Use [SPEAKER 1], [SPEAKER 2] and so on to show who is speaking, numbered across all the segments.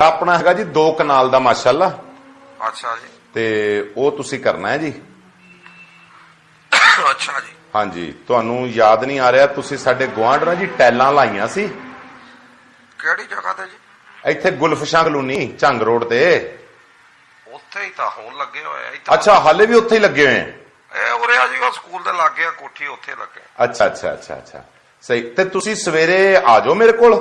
[SPEAKER 1] ਆਪਣਾ ਹੈਗਾ ਜੀ 2 ਕਨਾਲ ਦਾ ਮਾਸ਼ਾਅੱਲਾ।
[SPEAKER 2] ਅੱਛਾ ਜੀ।
[SPEAKER 1] ਤੇ ਉਹ ਤੁਸੀਂ ਕਰਨਾ ਹੈ ਜੀ।
[SPEAKER 2] ਅੱਛਾ ਜੀ।
[SPEAKER 1] ਹਾਂਜੀ ਤੁਹਾਨੂੰ ਯਾਦ ਨਹੀਂ ਆ ਰਿਹਾ ਤੁਸੀਂ ਸਾਡੇ ਗੁਆਂਢ ਨਾਲ ਜੀ ਟੈਲਾਂ ਲਾਈਆਂ ਸੀ।
[SPEAKER 2] ਕਿਹੜੀ ਜਗ੍ਹਾ ਤੇ ਜੀ?
[SPEAKER 1] ਇੱਥੇ ਗੁਲਫਸ਼ਾਂ ਕਲੋਨੀ ਝੰਗ ਰੋਡ ਤੇ।
[SPEAKER 2] ਉੱਥੇ ਹੀ ਤਾਂ ਹੁਣ ਲੱਗੇ ਹੋਏ ਆ ਇੱਥੇ।
[SPEAKER 1] ਅੱਛਾ ਹਾਲੇ ਵੀ ਉੱਥੇ ਹੀ ਲੱਗੇ ਹੋਏ ਆ?
[SPEAKER 2] ਇਹ ਉਰੇ ਆ ਜੀ ਉਹ ਸਕੂਲ ਦੇ ਲਾਗੇ ਆ ਕੋਠੀ ਉੱਥੇ ਲੱਗੇ
[SPEAKER 1] ਅੱਛਾ ਅੱਛਾ ਅੱਛਾ ਅੱਛਾ। ਸਹੀ ਤੇ ਤੁਸੀਂ ਸਵੇਰੇ ਆ ਜਾਓ ਮੇਰੇ ਕੋਲ?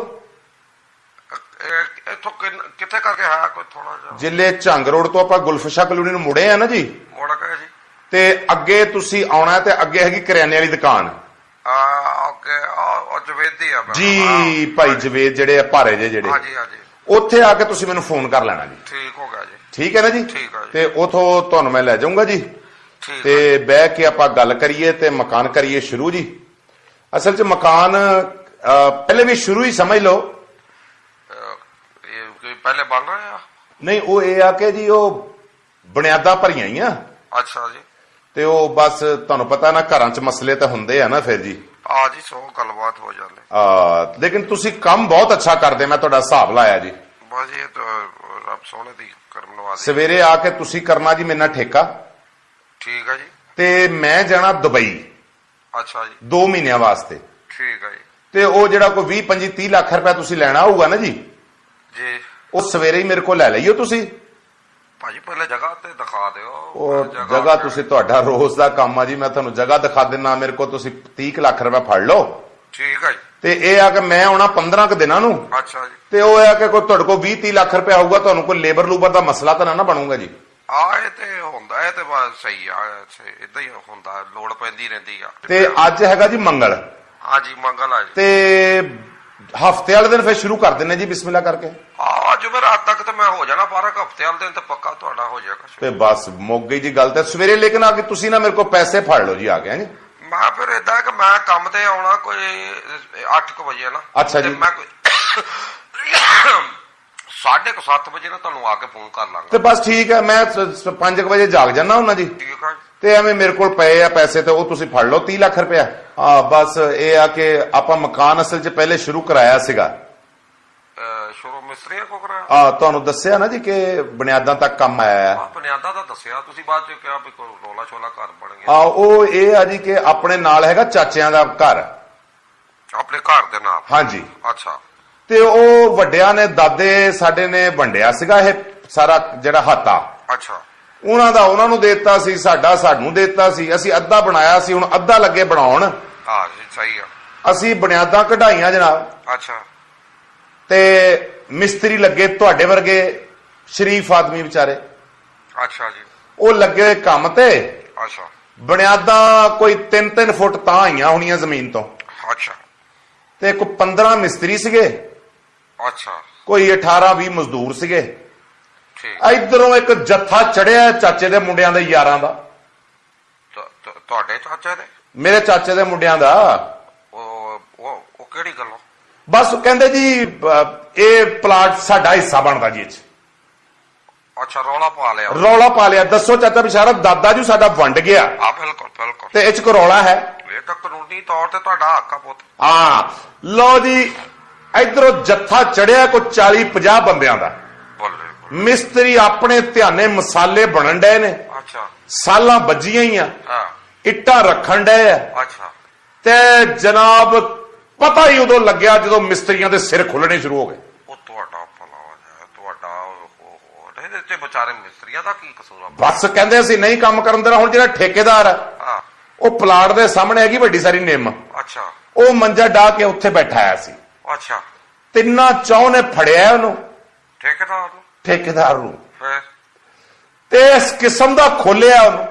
[SPEAKER 2] ਇੱਥੋਂ ਕਿੱਥੇ ਕਰਕੇ ਹੈ ਕੋਈ ਥੋੜਾ ਜਿਹਾ?
[SPEAKER 1] ਜਿੱਲੇ ਝੰਗ ਰੋਡ ਤੋਂ ਆਪਾਂ ਗੁਲਫਸ਼ਾਂ ਕਲੋਨੀ ਨੂੰ ਮੁੜੇ ਆ ਨਾ ਜੀ।
[SPEAKER 2] ਮੋੜ ਕੇ ਜੀ।
[SPEAKER 1] ਤੇ ਅੱਗੇ ਤੁਸੀਂ ਆਉਣਾ ਹੈ ਤੇ ਅੱਗੇ ਹੈਗੀ ਕਰਿਆਨੇ ਵਾਲੀ ਦੁਕਾਨ।
[SPEAKER 2] ਆ ਓਕੇ ਆ ਉਹ ਜਵੇਦੀ ਆ
[SPEAKER 1] ਜੀ ਭਾਈ ਜਵੇਦ ਜਿਹੜੇ ਆ ਭਾਰੇ ਜੇ ਜਿਹੜੇ।
[SPEAKER 2] ਹਾਂਜੀ ਹਾਂਜੀ।
[SPEAKER 1] ਉੱਥੇ ਆ ਕੇ ਤੁਸੀਂ ਮੈਨੂੰ ਫੋਨ ਕਰ ਲੈਣਾ ਜੀ।
[SPEAKER 2] ਠੀਕ ਹੋ ਗਿਆ ਜੀ।
[SPEAKER 1] ਠੀਕ ਹੈ ਨਾ ਜੀ?
[SPEAKER 2] ਠੀਕ ਹੈ ਜੀ।
[SPEAKER 1] ਤੇ ਉਥੋਂ ਤੁਹਾਨੂੰ ਮੈਂ ਲੈ ਜਾਊਂਗਾ ਜੀ। ਤੇ ਬਹਿ ਕੇ ਆਪਾਂ ਗੱਲ ਕਰੀਏ ਤੇ ਮਕਾਨ ਕਰੀਏ ਸ਼ੁਰੂ ਜੀ। ਅਸਲ 'ਚ ਮਕਾਨ ਪਹਿਲੇ ਵੀ ਸ਼ੁਰੂ ਹੀ ਸਮਝ ਲਓ।
[SPEAKER 2] ਪਹਿਲੇ ਬਣ ਰਹੇ ਆ?
[SPEAKER 1] ਨਹੀਂ ਉਹ ਇਹ ਆ ਕਿ ਜੀ ਉਹ ਬੁਨਿਆਦਾਂ ਭਰੀਆਂ ਹੀ ਆ।
[SPEAKER 2] ਅੱਛਾ ਜੀ।
[SPEAKER 1] ਤੇ ਉਹ ਬਸ ਤੁਹਾਨੂੰ ਪਤਾ ਨਾ ਘਰਾਂ 'ਚ ਮਸਲੇ ਤਾਂ ਹੁੰਦੇ ਆ ਨਾ ਫਿਰ ਜੀ।
[SPEAKER 2] ਆ ਜੀ ਸੋ ਗੱਲਬਾਤ ਹੋ ਜਾਂਦੀ।
[SPEAKER 1] ਆ ਲੇਕਿਨ ਤੁਸੀਂ ਕੰਮ ਬਹੁਤ ਅੱਛਾ ਕਰਦੇ ਮੈਂ ਤੁਹਾਡਾ ਹਿਸਾਬ ਲਾਇਆ ਜੀ।
[SPEAKER 2] ਬਸ ਇਹ ਤਾਂ ਰੱਬ ਸੋਹਣੇ ਦੀ ਕਰਮ ਨਵਾਜ਼ੀ
[SPEAKER 1] ਸਵੇਰੇ ਆ ਕੇ ਤੁਸੀਂ ਕਰਨਾ ਜੀ ਮੇਰੇ ਨਾਲ ਠੇਕਾ।
[SPEAKER 2] ਠੀਕ ਹੈ ਜੀ।
[SPEAKER 1] ਤੇ ਮੈਂ ਜਾਣਾ ਦੁਬਈ।
[SPEAKER 2] ਅੱਛਾ ਜੀ।
[SPEAKER 1] 2 ਮਹੀਨਿਆਂ ਵਾਸਤੇ।
[SPEAKER 2] ਠੀਕ ਹੈ ਜੀ।
[SPEAKER 1] ਤੇ ਉਹ ਜਿਹੜਾ ਕੋਈ 20 25 30 ਲੱਖ ਰੁਪਏ ਤੁਸੀਂ ਲੈਣਾ ਹੋਊਗਾ ਨਾ ਜੀ?
[SPEAKER 2] ਜੀ।
[SPEAKER 1] ਉਹ ਸਵੇਰੇ ਹੀ ਮੇਰੇ ਕੋਲ ਲੈ ਲਈਓ ਤੁਸੀਂ।
[SPEAKER 2] ਭਾਜੀ ਪਹਿਲੇ ਜਗ੍ਹਾ ਤੇ ਦਿਖਾ ਦਿਓ।
[SPEAKER 1] ਉਹ ਜਗ੍ਹਾ ਤੁਸੀਂ ਤੁਹਾਡਾ ਰੋਜ਼ ਦਾ ਕੰਮ ਆ ਜੀ ਮੈਂ ਤੁਹਾਨੂੰ ਜਗ੍ਹਾ ਦਿਖਾ ਦਿੰਨਾ ਮੇਰੇ ਕੋਲ ਤੁਸੀਂ 30 ਕੁ ਲੱਖ ਰੁਪਏ ਫੜ ਲਓ।
[SPEAKER 2] ਠੀਕ ਹੈ ਜੀ।
[SPEAKER 1] ਤੇ ਇਹ ਆ ਕਿ ਮੈਂ ਆਉਣਾ 15 ਕੁ ਦਿਨਾਂ ਨੂੰ।
[SPEAKER 2] ਅੱਛਾ ਜੀ।
[SPEAKER 1] ਤੇ ਉਹ ਆ ਕਿ ਕੋਈ ਤੁਹਾਡੇ ਕੋਲ 20 30 ਲੱਖ ਰੁਪਏ ਆਊਗਾ ਤੁਹਾਨੂੰ ਕੋਈ ਲੇਬਰ ਲੂਬਰ ਦਾ ਮਸਲਾ ਤਾਂ ਨਾ ਬਣੂਗਾ ਜੀ।
[SPEAKER 2] ਆ ਇਹ ਤੇ ਹੁੰਦਾ ਇਹ ਤੇ ਬਸ ਸਹੀ ਆ ਇਦਾਂ ਹੀ ਹੁੰਦਾ ਲੋੜ ਪੈਂਦੀ ਰਹਿੰਦੀ ਆ।
[SPEAKER 1] ਤੇ ਅੱਜ ਹੈਗਾ ਜੀ ਮੰਗਲ।
[SPEAKER 2] ਹਾਂਜੀ ਮੰਗਲ ਆ ਜੀ।
[SPEAKER 1] ਤੇ ਹਫ਼ਤੇ ਵਾਲੇ ਦਿਨ ਫਿਰ ਸ਼ੁਰੂ ਕਰ ਦਿੰਨੇ ਜੀ ਬਿਸਮਿਲ੍ਲਾ ਕਰਕੇ।
[SPEAKER 2] ਆ ਜੁਮੇਰਾਤ ਤੱਕ ਤੇ ਮੈਂ ਹੋ ਜਾਣਾ ਪਰ ਹਫ਼ਤੇ ਵਾਲੇ ਦਿਨ ਤੇ ਪੱਕਾ ਤੁਹਾਡਾ ਹੋ ਜਾਏਗਾ
[SPEAKER 1] ਤੇ ਬਸ ਮੁੱਕ ਗਈ ਜੀ ਗੱਲ ਤੇ। ਸਵੇਰੇ ਲੇਕਿਨ ਆ ਕੇ ਤੁਸੀਂ ਨਾ ਮੇਰੇ ਕੋਲ ਪੈਸੇ ਫੜ ਲਓ ਜੀ ਆ ਹੈਂ ਜੀ?
[SPEAKER 2] ਮੈਂ ਫਿਰ ਇਦਾਂ ਕਿ ਮੈਂ ਕੰਮ ਤੇ ਆਉਣਾ ਕੋਈ 8:00 ਵਜੇ ਨਾ।
[SPEAKER 1] ਅੱਛਾ ਜੀ।
[SPEAKER 2] ਮੈਂ ਕੋਈ 7:30 ਵਜੇ ਨਾ ਤੁਹਾਨੂੰ ਆ ਕੇ ਫੋਨ ਕਰ ਲਾਂਗਾ।
[SPEAKER 1] ਤੇ ਬਸ ਠੀਕ ਹੈ ਮੈਂ 5 ਵਜੇ ਜਾਗ ਜਾਣਾ ਉਹਨਾਂ ਜੀ। ਤੇ ਐਵੇਂ ਮੇਰੇ ਕੋਲ ਪਏ ਆ ਪੈਸੇ ਤੇ ਉਹ ਤੁਸੀਂ ਫੜ ਲਓ 30 ਲੱਖ ਰੁਪਇਆ। ਆ ਬਸ ਇਹ ਆ ਕਿ ਆਪਾਂ ਮਕਾਨ ਅਸਲ 'ਚ ਪਹਿਲੇ ਸ਼ੁਰੂ ਕਰਾਇਆ ਸੀਗਾ।
[SPEAKER 2] ਸ਼ੁਰੂ ਮਿਸਤਰੀ ਕੋ ਕਰਾ
[SPEAKER 1] ਆ ਤੁਹਾਨੂੰ ਦੱਸਿਆ ਨਾ ਜੀ ਕਿ ਬੁਨਿਆਦਾਂ ਤੱਕ ਕੰਮ ਆਇਆ ਹੈ।
[SPEAKER 2] ਆ ਬੁਨਿਆਦਾਂ ਦਾ ਦੱਸਿਆ। ਤੁਸੀਂ ਬਾਅਦ ਚ ਕਿਹਾ ਵੀ ਕੋਈ ਰੋਲਾ ਛੋਲਾ ਘਰ ਬਣ ਗਿਆ।
[SPEAKER 1] ਆ ਉਹ ਇਹ ਆ ਜੀ ਕਿ ਆਪਣੇ ਨਾਲ ਹੈਗਾ ਚਾਚਿਆਂ ਦਾ ਘਰ।
[SPEAKER 2] ਆਪਣੇ ਘਰ ਦੇ ਨਾਲ?
[SPEAKER 1] ਹਾਂਜੀ।
[SPEAKER 2] ਅੱਛਾ।
[SPEAKER 1] ਤੇ ਉਹ ਵੱਡਿਆਂ ਨੇ ਦਾਦੇ ਸਾਡੇ ਨੇ ਵੰਡਿਆ ਸੀਗਾ ਇਹ ਸਾਰਾ ਜਿਹੜਾ ਹਾਤਾ।
[SPEAKER 2] ਅੱਛਾ।
[SPEAKER 1] ਉਹਨਾਂ ਦਾ ਉਹਨਾਂ ਨੂੰ ਦੇਤਾ ਸੀ ਸਾਡਾ ਸਾਨੂੰ ਦੇਤਾ ਸੀ ਅਸੀਂ ਅੱਧਾ ਬਣਾਇਆ ਸੀ ਹੁਣ ਅੱਧਾ ਲੱਗੇ ਬਣਾਉਣ।
[SPEAKER 2] ਹਾਂ ਜੀ ਸਹੀ ਆ।
[SPEAKER 1] ਅਸੀਂ ਬੁਨਿਆਦਾਂ ਕਢਾਈਆਂ ਜਨਾਬ।
[SPEAKER 2] ਅੱਛਾ।
[SPEAKER 1] ਤੇ ਮਿਸਤਰੀ ਲੱਗੇ ਤੁਹਾਡੇ ਵਰਗੇ ਸ਼ਰੀਫ ਆਦਮੀ ਵਿਚਾਰੇ।
[SPEAKER 2] ਅੱਛਾ ਜੀ।
[SPEAKER 1] ਉਹ ਲੱਗੇ ਹੋਏ ਕੰਮ ਤੇ।
[SPEAKER 2] ਅੱਛਾ।
[SPEAKER 1] ਬੁਨਿਆਦਾਂ ਕੋਈ 3-3 ਫੁੱਟ ਤਾਂ ਆਈਆਂ ਹੋਣੀਆਂ ਜ਼ਮੀਨ ਤੋਂ।
[SPEAKER 2] ਅੱਛਾ।
[SPEAKER 1] ਤੇ ਕੋਈ 15 ਮਿਸਤਰੀ ਸੀਗੇ।
[SPEAKER 2] ਅੱਛਾ।
[SPEAKER 1] ਕੋਈ 18-20 ਮਜ਼ਦੂਰ ਸੀਗੇ। ਇਧਰੋਂ ਇੱਕ ਜੱਥਾ ਚੜਿਆ ਚਾਚੇ ਦੇ ਮੁੰਡਿਆਂ ਦੇ ਯਾਰਾਂ ਦਾ।
[SPEAKER 2] ਤੁਹਾਡੇ ਚਾਚਾ ਨੇ
[SPEAKER 1] ਮੇਰੇ ਚਾਚੇ ਦੇ ਮੁੰਡਿਆਂ ਦਾ।
[SPEAKER 2] ਉਹ ਉਹ ਕਿਹੜੀ ਗੱਲੋਂ?
[SPEAKER 1] ਬਸ ਕਹਿੰਦੇ ਜੀ ਇਹ ਪਲਾਟ ਸਾਡਾ ਹਿੱਸਾ ਬਣਦਾ ਜੀ ਇਹ
[SPEAKER 2] ਅੱਛਾ ਰੌਲਾ ਪਾ ਲਿਆ।
[SPEAKER 1] ਰੌਲਾ ਪਾ ਲਿਆ। ਦੱਸੋ ਚਾਚਾ ਬਿਸ਼ਾਰਾ ਦਾਦਾ ਜੀ ਸਾਡਾ ਵੰਡ ਗਿਆ।
[SPEAKER 2] ਆ ਬਿਲਕੁਲ ਬਿਲਕੁਲ।
[SPEAKER 1] ਤੇ ਇਹ 'ਚ ਰੌਲਾ ਹੈ?
[SPEAKER 2] ਇਹ ਤਾਂ ਕਾਨੂੰਨੀ ਤੌਰ ਤੇ ਤੁਹਾਡਾ ਹੱਕ ਆ ਪੁੱਤ।
[SPEAKER 1] ਹਾਂ। ਲਓ ਜੀ ਇਧਰੋਂ ਜੱਥਾ ਚੜਿਆ ਕੋ 40 50 ਬੰਦਿਆਂ ਦਾ। ਮਿਸਤਰੀ ਆਪਣੇ ਧਿਆਨੇ ਮਸਾਲੇ ਬਣਨ ਡਏ ਨੇ।
[SPEAKER 2] ਅੱਛਾ।
[SPEAKER 1] ਸਾਲਾਂ ਵੱਜੀਆਂ ਹੀ ਆ।
[SPEAKER 2] ਹਾਂ।
[SPEAKER 1] ਇੱਟਾਂ ਰੱਖਣ ਡਏ ਆ।
[SPEAKER 2] ਅੱਛਾ।
[SPEAKER 1] ਤੇ ਜਨਾਬ ਪਤਾ ਹੀ ਉਦੋਂ ਲੱਗਿਆ ਜਦੋਂ ਮਿਸਤਰੀਆਂ ਦੇ ਸਿਰ ਖੁੱਲਣੇ ਸ਼ੁਰੂ ਹੋ ਗਏ।
[SPEAKER 2] ਉਹ ਤੁਹਾਡਾ ਭਲਾ ਹੋ ਤੁਹਾਡਾ ਉਹ- ਉਹ ਇਹਦੇ ਤੇ ਵਿਚਾਰੇ ਮਿਸਤਰੀਆਂ ਦਾ ਕੀ ਕਸੂਰ ਆ?
[SPEAKER 1] ਬਸ ਕਹਿੰਦੇ ਅਸੀਂ ਨਹੀਂ ਕੰਮ ਕਰਨ ਦੇਣਾ ਹੁਣ ਜਿਹੜਾ ਠੇਕੇਦਾਰ ਆ
[SPEAKER 2] ਹਾਂ।
[SPEAKER 1] ਉਹ ਪਲਾਟ ਦੇ ਸਾਹਮਣੇ ਹੈਗੀ ਵੱਡੀ ਸਾਰੀ ਨਿੰਮ।
[SPEAKER 2] ਅੱਛਾ।
[SPEAKER 1] ਉਹ ਮੰਜਾ ਢਾ ਕੇ ਉੱਥੇ ਬੈਠਾ ਆਇਆ ਸੀ।
[SPEAKER 2] ਅੱਛਾ।
[SPEAKER 1] ਤਿੰਨਾਂ ਚੌਂ ਨੇ ਫੜਿਆ ਉਹਨੂੰ।
[SPEAKER 2] ਠੇਕੇਦਾਰ ਨੂੰ?
[SPEAKER 1] ਠੇਕੇਦਾਰ ਨੂੰ। ਤੇ ਇਸ ਕਿਸਮ ਦਾ ਖੋਲਿਆ ਉਹਨੂੰ।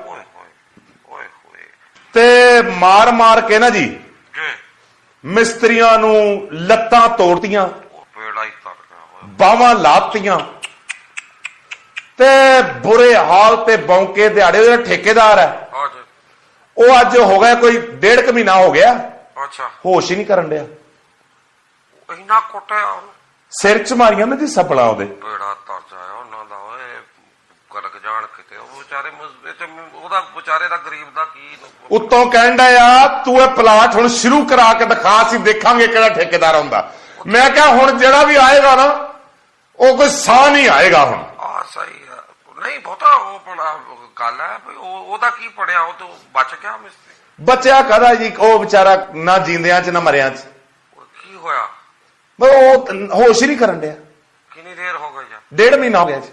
[SPEAKER 1] ਤੇ ਮਾਰ ਮਾਰ ਕੇ ਨਾ ਜੀ ਮਿਸਤਰੀਆਂ ਨੂੰ ਲੱਤਾਂ ਤੋੜਤੀਆਂ ਬਾਹਾਂ ਲਾਤੀਆਂ। ਤੇ ਬੁਰੇ ਹਾਲ ਤੇ ਬੌਂਕੇ ਦਿਹਾੜੇ ਉਹਦਾ ਠੇਕੇਦਾਰ ਹੈ ਉਹ ਅੱਜ ਹੋ ਗਿਆ ਕੋਈ ਡੇਢ ਕੁ ਮਹੀਨਾ ਹੋ ਗਿਆ।
[SPEAKER 2] ਅੱਛਾ।
[SPEAKER 1] ਹੋਸ਼ ਹੀ ਨਹੀਂ ਕਰਨ ਡਿਆ।
[SPEAKER 2] ਇੰਨਾ ਕੁੱਟਿਆ
[SPEAKER 1] ਸਿਰ ਚ ਮਾਰੀਆਂ ਨਾ ਜੀ ਸੱਪਲਾਂ ਉਹਦੇ।
[SPEAKER 2] ਪੇੜਾ ਤਰ ਜਾਇਆ ਉਹਨਾਂ ਦਾ ਓਏ ਗਲਕ ਜਾਣ ਕਿਤੇ। ਉਹ ਵਿਚਾਰੇ ਮੁਸ- ਇਹ ਚ ਉਹਦਾ ਵਿਚਾਰੇ ਦਾ ਗਰੀਬ ਦਾ ਕੀ
[SPEAKER 1] ਉੱਤੋਂ ਕਹਿੰਦਾ ਆ ਤੂੰ ਇਹ ਪਲਾਟ ਹੁਣ ਸ਼ੁਰੂ ਕਰਾ ਕੇ ਦਿਖਾ ਅਸੀਂ ਦੇਖਾਂਗੇ ਕਿਹੜਾ ਠੇਕੇਦਾਰ ਆਉਂਦਾ। ਮੈਂ ਕਿਹਾ ਹੁਣ ਜਿਹੜਾ ਵੀ ਆਏਗਾ ਨਾ ਉਹ ਕੋਈ ਸਾਹ ਨਹੀਂ ਆਏਗਾ ਹੁਣ।
[SPEAKER 2] ਆ ਸਹੀ ਆ। ਨਹੀਂ ਬਹੁਤਾ ਉਹ ਬੜਾ ਗੱਲ ਹੈ ਉਹਦਾ ਕੀ ਪੜਿਆ ਉਹ ਤੋਂ ਬਚ ਗਿਆ ਮਿਸਤਰੀ।
[SPEAKER 1] ਬੱਚਿਆ ਕਹਦਾ ਜੀ? ਉਹ ਵਿਚਾਰਾ ਨਾ ਜਿੰਦਿਆਂ ਚ ਨਾ ਮਰਿਆਂ ਚ।
[SPEAKER 2] ਕੀ ਹੋਇਆ?
[SPEAKER 1] ਬਈ ਉਹ ਹੋਸ਼ ਹੀ ਨਹੀਂ ਕਰਨ ਡਿਆ।
[SPEAKER 2] ਕਿੰਨੀ ਦੇਰ ਹੋ ਗਈ ਜਾਂ
[SPEAKER 1] ਡੇਢ ਮਹੀਨਾ ਹੋ ਗਿਆ ਜੀ।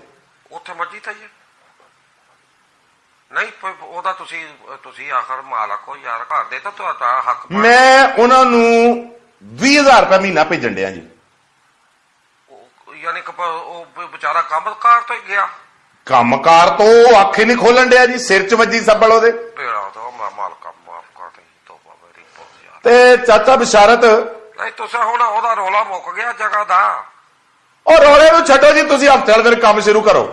[SPEAKER 2] ਉੱਥੇ ਮਰਜ਼ੀ ਤਾਂ ਹੈ। ਨਹੀਂ ਉਹਦਾ ਤੁਸੀਂ ਤੁਸੀਂ ਆਖਰ ਮਾਲਕ ਹੋ ਯਾਰ ਘਰ ਦੇ ਤਾਂ ਤੁਹਾਡਾ ਹੱਕ।
[SPEAKER 1] ਮੈਂ ਉਹਨਾਂ ਨੂੰ 20000 ਰੁਪਏ ਮਹੀਨਾ ਭੇਜਣ ਡਿਆ ਜੀ।
[SPEAKER 2] ਯਾਨੀ ਕਿ ਉਹ ਵਿਚਾਰਾ ਕੰਮਕਾਰ ਤੋਂ ਹੀ ਗਿਆ।
[SPEAKER 1] ਕੰਮਕਾਰ ਤੋਂ ਅੱਖ ਹੀ ਨਹੀਂ ਖੋਲਣ ਡਿਆ ਜੀ ਸਿਰ ਚ ਵੱਜੀ ਸੱਬਲ ਉਹਦੇ।
[SPEAKER 2] ਤੇਰਾ ਤਾਂ ਮੈਂ ਮਾਲਕਾ ਮਾਫ ਕਰ ਦੇ ਤੋਬਾ ਮੇਰੀ ਬਹੁਤ ਯਾਰ
[SPEAKER 1] ਤੇ ਚਾਚਾ ਬਿਸ਼ਾਰਤ
[SPEAKER 2] ਨਹੀਂ ਤੁਸੀਂ ਹੁਣ ਉਹਦਾ ਰੋਲਾ ਮੁੱਕ ਗਿਆ ਜਗ੍ਹਾ ਦਾ।
[SPEAKER 1] ਉਹ ਰੋਲੇ ਨੂੰ ਛੱਡੋ ਜੀ ਤੁਸੀਂ ਹਫ਼ਤੇ ਵਾਲੇ ਦਿਨ ਕੰਮ ਸ਼ੁਰੂ ਕਰੋ।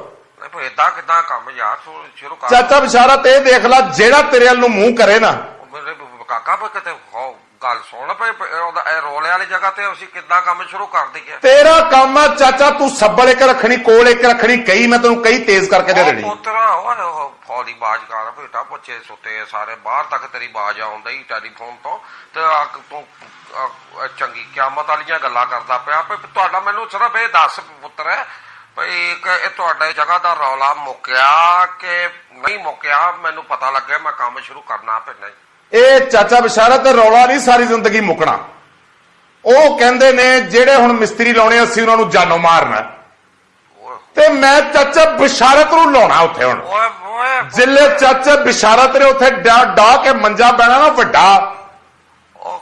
[SPEAKER 2] ਨਹੀਂ ਪਰ ਏਦਾਂ ਕਿਦਾਂ ਕੰਮ ਯਾਰ ਤੂੰ ਸ਼ੁਰੂ ਕਰ।
[SPEAKER 1] ਚਾਚਾ ਬਿਸ਼ਾਰਤ ਇਹ ਦੇਖ ਲੈ ਜਿਹੜਾ ਤੇਰੇ ਵੱਲ ਨੂੰ ਮੂੰਹ ਕਰੇ ਨਾ।
[SPEAKER 2] ਮੇਰੇ ਕਾਕਾ ਪਰ ਕਿਤੇ ਗੱਲ ਸੁਣ ਪਏ ਉਹਦਾ ਇਹ ਰੋਲੇ ਵਾਲੀ ਜਗ੍ਹਾ ਤੇ ਅਸੀਂ ਕਿੱਦਾਂ ਕੰਮ ਸ਼ੁਰੂ ਕਰ ਦਈਏ।
[SPEAKER 1] ਤੇਰਾ ਕੰਮ ਆ ਚਾਚਾ ਤੂੰ ਸੱਬਲ ਇੱਕ ਰੱਖਣੀ ਕੋਲ ਇੱਕ ਰੱਖਣੀ ਕਈ ਮੈਂ ਤੈਨੂੰ ਕਈ ਤੇਜ਼ ਕਰਕੇ ਦੇ ਦੇਣੀ।
[SPEAKER 2] ਪੁੱਤਰਾ ਓਏ ਉਹ ਬਾਜ ਕਰ ਬੇਟਾ ਬੱਚੇ ਸੁੱਤੇ ਆ ਸਾਰੇ, ਬਾਹਰ ਤੱਕ ਤੇਰੀ ਬਾਜ ਆਉਂਦਾ ਹੀ ਟੈਲੀਫੋਨ ਤੋਂ ਤੇ ਆ ਤੂੰ ਚੰਗੀ ਕਿਆਮਤ ਵਾਲੀਆਂ ਗੱਲਾਂ ਕਰਦਾ ਪਿਆ ਵੀ ਤੁਹਾਡਾ ਮੈਨੂੰ ਸਿਰਫ ਇਹ ਦੱਸ ਪੁੱਤਰ ਭਈ ਇੱਕ ਇਹ ਤੁਹਾਡੇ ਜਗ੍ਹਾ ਦਾ ਰੌਲਾ ਮੁੱਕਿਆ ਕਿ ਨਹੀਂ ਮੁੱਕਿਆ, ਮੈਨੂੰ ਪਤਾ ਲੱਗਿਆ ਮੈਂ ਕੰਮ ਸ਼ੁਰੂ ਕਰਨਾ ਫਿਰ
[SPEAKER 1] ਇਹ ਚਾਚਾ ਬਿਸ਼ਾਰਤ ਰੌਲਾ ਨਹੀਂ ਸਾਰੀ ਜ਼ਿੰਦਗੀ ਮੁੱਕਣਾ। ਉਹ ਕਹਿੰਦੇ ਨੇ ਜਿਹੜੇ ਹੁਣ ਮਿਸਤਰੀ ਲਾਉਣੇ ਅਸੀਂ ਉਹਨਾਂ ਨੂੰ ਜਾਨੋਂ ਮਾਰਨਾ ਤੇ ਮੈਂ ਚਾਚਾ ਬਿਸ਼ਾਰਤ ਨੂੰ ਲਾਉਣਾ ਉੱਥੇ ਹੁਣ।
[SPEAKER 2] ਓਏ ਓਏ
[SPEAKER 1] ਜਿੱਲੇ ਚਾਚਾ ਬਿਸ਼ਾਰਤ ਨੇ ਉੱਥੇ ਡਾ ਕੇ ਮੰਜਾ ਬੈਣਾ ਨਾ ਵੱਡਾ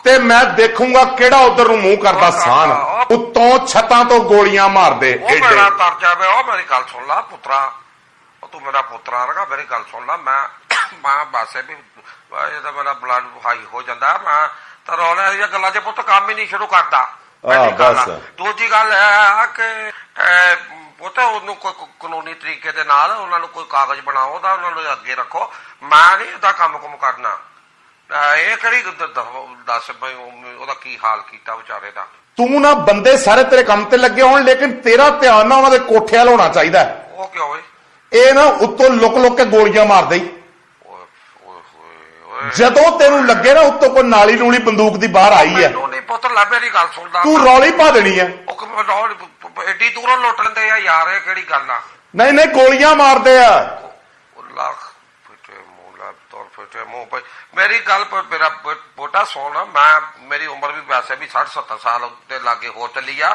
[SPEAKER 1] ਤੇ ਮੈਂ ਦੇਖੂੰਗਾ ਕਿਹੜਾ ਉਧਰ ਨੂੰ ਮੂੰਹ ਕਰਦਾ ਸਾਨ। ਉੱਤੋਂ ਛੱਤਾਂ ਤੋਂ ਗੋਲੀਆਂ ਮਾਰਦੇ
[SPEAKER 2] ਉਹ ਮੇਰਾ ਤਰ ਜਾਵੇ ਉਹ ਮੇਰੀ ਗੱਲ ਸੁਣ ਲੈ ਪੁੱਤਰਾ। ਉਹ ਤੂੰ ਮੇਰਾ ਪੁੱਤਰਾ ਰਗਾ ਮੇਰੀ ਗੱਲ ਸੁਣ ਲੈ ਮੈਂ ਮੈਂ ਬਾਸੇ ਵੀ ਇਹ ਤਾਂ ਮੇਰਾ ਬਲੱਡ ਹਾਈ ਹੋ ਜਾਂਦਾ ਮੈਂ ਤਾਂ ਰੌਲੇ ਦੀਆਂ ਗੱਲਾਂ 'ਚ ਪੁੱਤ ਕੰਮ ਹੀ ਨਹੀਂ ਸ਼ੁਰੂ ਕਰਦਾ। ਆ।
[SPEAKER 1] ਬਸ।
[SPEAKER 2] ਦੂਜੀ ਗੱਲ ਇਹ ਆ ਕਿ ਅਹ, ਪੁੱਤ ਉਹਨੂੰ ਕੋਈ ਕਾਨੂੰਨੀ ਤਰੀਕੇ ਦੇ ਨਾਲ ਉਹਨਾਂ ਨੂੰ ਕੋਈ ਕਾਗਜ਼ ਬਣਾਓ ਉਹਦਾ ਉਹਨਾਂ ਨੂੰ ਅੱਗੇ ਰੱਖੋ। ਮੈਂ ਨਹੀਂ ਇਹਦਾ ਕੰਮ ਕੁਮ ਕਰਨਾ ਇਹ ਕਿਹੜੀ ਦੱਸ ਬਈ ਉਹ- ਉਹਦਾ ਕੀ ਹਾਲ ਕੀਤਾ ਵਿਚਾਰੇ ਦਾ।
[SPEAKER 1] ਤੂੰ ਨਾ ਬੰਦੇ ਸਾਰੇ ਤੇਰੇ ਕੰਮ ਤੇ ਲੱਗੇ ਹੋਣ ਲੇਕਿਨ ਤੇਰਾ ਧਿਆਨ ਨਾ ਉਹਨਾਂ ਦੇ ਕੋਠੇ ਵੱਲ ਹੋਣਾ ਚਾਹੀਦਾ।
[SPEAKER 2] ਉਹ ਕਿਉਂ ਓਏ
[SPEAKER 1] ਇਹ ਨਾ ਉੱਤੋਂ ਲੁਕ ਲੁਕ ਕੇ ਗੋਲੀਆਂ ਮਾਰਦੇ ਹੀ ਜਦੋਂ ਤੈਨੂੰ ਲੱਗੇ ਨਾ ਉੱਤੋਂ ਕੋਈ ਨਾਲੀ ਨੂਲੀ ਬੰਦੂਕ ਦੀ ਬਾਹਰ ਆਈ ਹੈ।
[SPEAKER 2] ਮੈਨੂੰ ਨਹੀਂ ਪੁੱਤ ਲੈ ਮੇਰੀ ਗੱਲ ਸੁਣਦਾ।
[SPEAKER 1] ਤੂੰ ਰੌਲੀ ਪਾ ਦੇਣੀ ਹੈ।
[SPEAKER 2] ਉਹ ਰੌਲ ਐਡੀ ਦੂਰੋਂ ਲੁੱਟ ਲੈਂਦੇ ਆ ਯਾਰ ਇਹ ਕਿਹੜੀ ਗੱਲ ਆ?
[SPEAKER 1] ਨਹੀਂ ਨਹੀਂ ਗੋਲੀਆਂ ਮਾਰਦੇ ਆ।
[SPEAKER 2] ਲੱਖ ਫਿੱਟੇ ਮੂੰਹ ਲੱਭ ਤੋਰ ਫਿੱਟੇ ਮੂੰਹ ਪਈ ਮੇਰੀ ਗੱਲ ਪਰ ਮੇਰਾ ਬੋਟਾ ਸੁਣ ਮੈਂ ਮੇਰੀ ਉਮਰ ਵੀ ਵੈਸੇ ਵੀ 60 70 ਸਾਲ ਦੇ ਲਾਗੇ ਹੋ ਚੱਲੀ ਆ।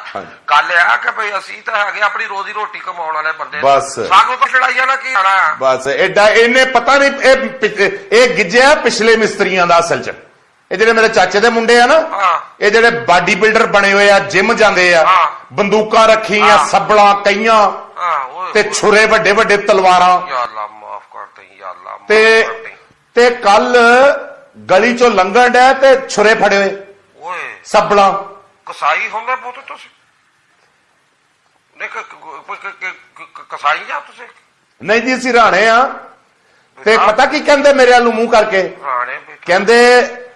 [SPEAKER 2] ਗੱਲ ਇਹ ਆ ਕਿ ਭਈ ਅਸੀਂ ਤਾਂ ਹੈਗੇ ਆਪਣੀ ਰੋਜ਼ੀ ਰੋਟੀ ਕਮਾਉਣ ਵਾਲੇ ਬੰਦੇ।
[SPEAKER 1] ਬਸ।
[SPEAKER 2] ਸਾਨੂੰ ਤਾਂ ਲੜਾਈਆਂ ਨਾ ਕੀ ਆਣਾ
[SPEAKER 1] ਬਸ ਐਡਾ ਇਹਨੇ ਪਤਾ ਨਹੀਂ ਇਹ ਇਹ ਗਿੱਜਿਆ ਪਿਛਲੇ ਮਿਸਤਰੀਆਂ ਦਾ ਅਸਲ ਚ। ਇਹ ਜਿਹੜੇ ਮੇਰੇ ਚਾਚੇ ਦੇ ਮੁੰਡੇ ਆ ਨਾ। ਇਹ ਜਿਹੜੇ ਬਾਡੀ ਬਿਲਡਰ ਬਣੇ ਹੋਏ ਆ ਜਿਮ ਜਾਂਦੇ ਆ। ਬੰਦੂਕਾਂ ਰੱਖੀਆਂ। ਸੱਬਲਾਂ ਕਈਆਂ ਤੇ ਛੁਰੇ ਵੱਡੇ ਵੱਡੇ ਤਲਵਾਰਾਂ।
[SPEAKER 2] ਯਾ ਅੱਲਾ ਮਾਫ ਕਰ ਦੇ ਯਾ ਅੱਲਾ ਮਾਫ
[SPEAKER 1] ਤੇ ਤੇ ਕੱਲ ਗਲੀ ਚੋਂ ਲੰਘਣ ਡਿਆ ਤੇ ਛੁਰੇ ਫੜੇ ਹੋਏ
[SPEAKER 2] ਓਏ।
[SPEAKER 1] ਸੱਬਲਾਂ।
[SPEAKER 2] ਕਸਾਈ ਹੁੰਦਾ ਪੁੱਤ ਤੁਸੀਂ? ਦੇਖ ਕਸਾਈ ਜਾਂ ਤੁਸੀਂ?
[SPEAKER 1] ਨਹੀਂ ਜੀ ਅਸੀਂ ਰਾਣੇ ਆ। ਤੇ ਪਤਾ ਕੀ ਕਹਿੰਦੇ ਮੇਰੇ ਵੱਲ ਮੂੰਹ ਕਰਕੇ?
[SPEAKER 2] ਰਾਣੇ
[SPEAKER 1] ਕਹਿੰਦੇ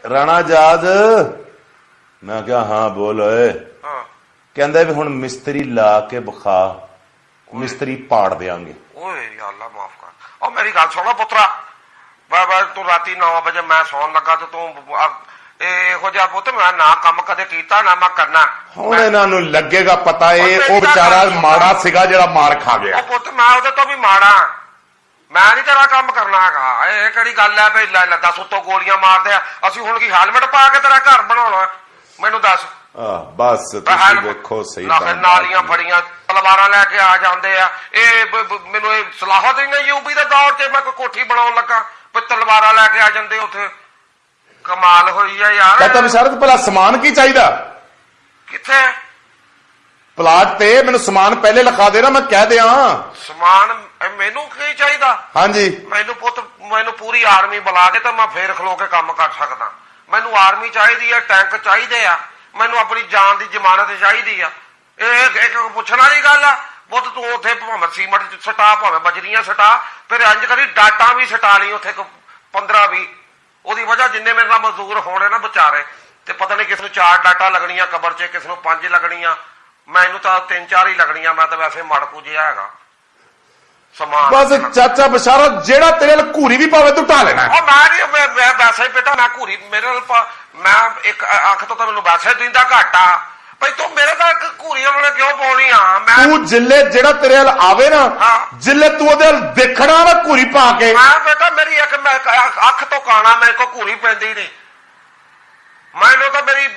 [SPEAKER 1] ਰਾਣਾ ਜਾਦ ਮੈਂ ਕਿਹਾ ਹਾਂ ਬੋਲ ਓਏ।
[SPEAKER 2] ਹਾਂ।
[SPEAKER 1] ਕਹਿੰਦਾ ਵੀ ਹੁਣ ਮਿਸਤਰੀ ਲਾ ਕੇ ਵਿਖਾ ਮਿਸਤਰੀ ਪਾੜ ਦੇਾਂਗੇ
[SPEAKER 2] ਓਏ ਯਾ ਅੱਲਾ ਮਾਫ ਕਰ। ਉਹ ਮੇਰੀ ਗੱਲ ਸੁਣੋ ਪੁੱਤਰਾ। ਬਾ ਬਾ ਤੂੰ ਰਾਤੀ 9 ਵਜੇ ਮੈਂ ਸੌਣ ਲੱਗਾ ਤੇ ਤੂੰ ਇਹ ਜਿਹਾ ਪੁੱਤ ਮੈਂ ਨਾ ਕੰਮ ਕਦੇ ਕੀਤਾ ਨਾ ਮੈਂ ਕਰਨਾ।
[SPEAKER 1] ਹੁਣ ਇਹਨਾਂ ਨੂੰ ਲੱਗੇਗਾ ਪਤਾ ਇਹ
[SPEAKER 2] ਉਹ
[SPEAKER 1] ਵਿਚਾਰਾ ਮਾੜਾ ਸੀਗਾ ਜਿਹੜਾ ਮਾਰ ਖਾ ਗਿਆ।
[SPEAKER 2] ਉਹ ਪੁੱਤ ਮੈਂ ਉਹਦੇ ਤੋਂ ਵੀ ਮਾੜਾ। ਮੈਂ ਨਹੀਂ ਤੇਰਾ ਕੰਮ ਕਰਨਾ ਹੈਗਾ। ਇਹ ਕਿਹੜੀ ਗੱਲ ਹੈ ਭਈ ਲੈ ਲੈ ਦੱਸ ਉੱਤੋਂ ਗੋਲੀਆਂ ਮਾਰਦੇ ਆ। ਅਸੀਂ ਹੁਣ ਕੀ ਹੈਲਮਟ ਪਾ ਕੇ ਤੇਰਾ ਘਰ ਬਣਾਉਣਾ ਮੈਨੂੰ ਦੱਸ।
[SPEAKER 1] ਆਹ ਬਸ ਤੁਸੀਂ ਵੇਖੋ ਸਹੀ
[SPEAKER 2] ਨਾ-
[SPEAKER 1] ਕੰਮ
[SPEAKER 2] ਨਾਲੀਆਂ ਫੜੀਆਂ ਤਲਵਾਰਾਂ ਲੈ ਕੇ ਆ ਜਾਂਦੇ ਆ। ਇਹ ਮੈਨੂੰ ਇਹ ਸਲਾਹਤ ਹੀ ਨਹੀਂ ਯੂਪੀ ਦੇ ਦੌਰ 'ਚ ਮੈਂ ਕੋਈ ਕੋਠੀ ਬਣਾਉਣ ਲੱਗਾ ਵੀ ਤਲਵਾਰਾਂ ਲੈ ਕੇ ਆ ਜਾਂਦੇ ਉੱਥੇ। ਕਮਾਲ ਹੋਈ ਆ ਯਾਰ।
[SPEAKER 1] ਕਹਤਾ ਵਿਸ਼ਾਰਤ ਭਲਾ ਸਮਾਨ ਕੀ ਚਾਹੀਦਾ?
[SPEAKER 2] ਕਿੱਥੇ?
[SPEAKER 1] ਪਲਾਟ ਤੇ ਮੈਨੂੰ ਸਮਾਨ ਪਹਿਲੇ ਲਿਖਾ ਦੇ ਨਾ ਮੈਂ ਕਹਿ ਦਿਆਂ।
[SPEAKER 2] ਸਮਾਨ ਮੈਨੂੰ ਕੀ ਚਾਹੀਦਾ?
[SPEAKER 1] ਹਾਂਜੀ।
[SPEAKER 2] ਮੈਨੂੰ ਪੁੱਤ ਮੈਨੂੰ ਪੂਰੀ ਆਰਮੀ ਬੁਲਾ ਕੇ ਤਾਂ ਮੈਂ ਫੇਰ ਖਲੋ ਕੇ ਕੰਮ ਕਰ ਸਕਦਾ। ਮੈਨੂੰ ਆਰਮੀ ਚਾਹੀਦੀ ਆ ਟੈਂਕ ਚਾਹੀਦੇ ਆ। ਮੈਨੂੰ ਆਪਣੀ ਜਾਨ ਦੀ ਜ਼ਮਾਨਤ ਚਾਹੀਦੀ ਆ। ਇਹ ਇੱਕ ਪੁੱਛਣ ਵਾਲੀ ਗੱਲ ਆ ਪੁੱਤ ਤੂੰ ਉੱਥੇ ਭਾਵੇਂ ਸੀਮਟ ਚ ਸਟਾ ਭਾਵੇਂ ਬਜਰੀਆਂ ਸਟਾ ਫਿਰ ਇੰਜ ਕਰੀ ਡਾਟਾ ਵੀ ਸਟਾ ਲਈ ਉੱਥੇ 15 20 ਉਹਦੀ ਵਜ੍ਹਾ ਜਿੰਨੇ ਮੇਰੇ ਨਾਲ ਮਜ਼ਦੂਰ ਹੋਣੇ ਨਾ ਵਿਚਾਰੇ ਤੇ ਪਤਾ ਨਹੀਂ ਕਿਸ ਨੂੰ ਚਾਰ ਡਾਟਾ ਲੱਗਣੀਆਂ ਕਬਰ 'ਚ ਕਿਸ ਨੂੰ ਪੰਜ ਲੱਗਣੀਆਂ। ਮੈਨੂੰ ਤਾਂ ਤਿੰਨ ਚਾਰ ਹੀ ਲੱਗਣੀਆਂ ਮੈਂ ਤਾਂ ਵੈਸੇ ਮੜਕੂ ਜਿਹਾ ਹੈਗਾ। ਸਮਾਨ
[SPEAKER 1] ਬਸ ਚਾਚਾ ਬਿਸ਼ਾਰਤ ਜਿਹੜਾ ਤੇਰੇ ਨਾਲ ਘੂਰੀ ਵੀ ਪਾਵੇ ਤੂੰ ਢਾ ਲੈਣਾ।
[SPEAKER 2] ਉਹ ਮੈਂ ਨਹੀਂ ਮੈਂ ਮੈਂ ਵੈਸੇ ਹੀ ਬੇਟਾ ਮੈਂ ਘੂਰੀ ਮੇਰੇ ਨਾਲ ਪਾ- ਮੈਂ ਇੱਕ ਅੱਖ ਤੋਂ ਤਾਂ ਮੈਨੂੰ ਵੈਸੇ ਦਿੰਦਾ ਘਾਟਾ। ਭਈ ਤੂੰ ਮੇਰੇ ਤਾਂ ਘੂਰੀਆਂ ਵਾਲੇ ਕਿਉਂ ਪਾਉਣੀ ਆ? ਮੈਂ
[SPEAKER 1] ਤੂੰ ਜਿੱਲੇ ਜਿਹੜਾ ਤੇਰੇ ਵੱਲ ਆਵੇ ਨਾ
[SPEAKER 2] ਹਾਂ।
[SPEAKER 1] ਜਿੱਲੇ ਤੂੰ ਉਹਦੇ ਵੱਲ ਦੇਖਣਾ ਨਾ ਘੂਰੀ ਪਾ ਕੇ।
[SPEAKER 2] ਮੈਂ ਬੇਟਾ ਮੇਰੀ ਇੱਕ ਮੈਂ ਅੱਖ- ਅੱਖ ਤੋਂ ਕਾਣਾ ਮੇਰੇ ਕੋ ਘੂਰੀ ਪੈਂਦੀ ਨਹੀਂ। ਮੈਨੂੰ ਤਾਂ ਮੇਰੀ,